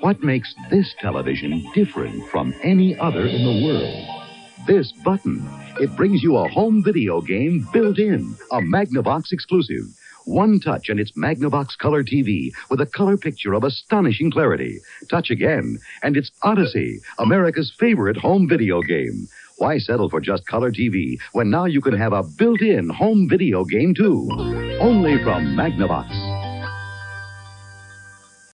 What makes this television different from any other in the world? This button. It brings you a home video game built in, a Magnavox exclusive. One touch and it's Magnavox Color TV with a color picture of astonishing clarity. Touch again, and it's Odyssey, America's favorite home video game. Why settle for just color TV when now you can have a built in home video game too? Only from Magnavox.